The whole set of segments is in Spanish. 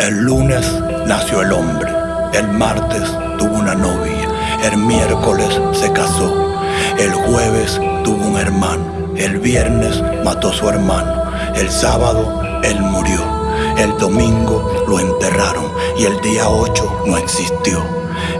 El lunes nació el hombre, el martes tuvo una novia, el miércoles se casó, el jueves tuvo un hermano, el viernes mató su hermano, el sábado él murió, el domingo lo enterraron. Y el día 8 no existió.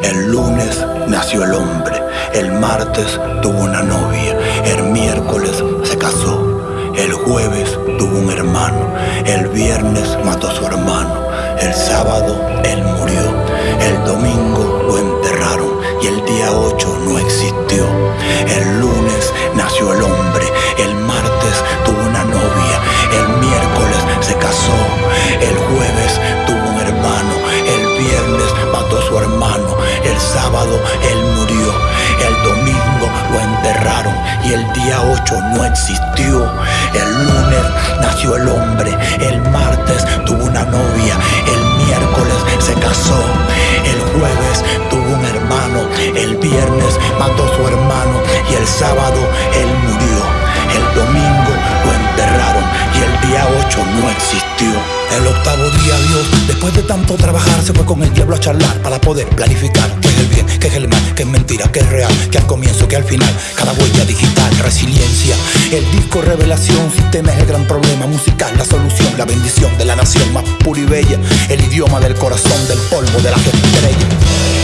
El lunes nació el hombre, el martes tuvo una novia, el miércoles se casó, el jueves tuvo un hermano, el viernes mató a su hermano, el sábado él murió, el domingo lo enterraron y el día 8 no existió. El lunes nació el hombre, el martes tuvo una novia, el miércoles se casó, el jueves tuvo un hermano, el viernes mató a su hermano, el sábado él murió, el domingo lo enterraron y el día 8 no existió. El lunes el viernes mató a su hermano y el sábado él murió. El domingo lo enterraron y el día 8 no existió. El octavo día Dios, después de tanto trabajar, se fue con el diablo a charlar para poder planificar qué es el bien, qué es el mal, qué es mentira, qué es real, que al comienzo, que al final, cada huella digital, resiliencia. El disco revelación, sistema es el gran problema musical, la solución, la bendición de la nación más pura y bella, el idioma del corazón, del polvo de las estrellas.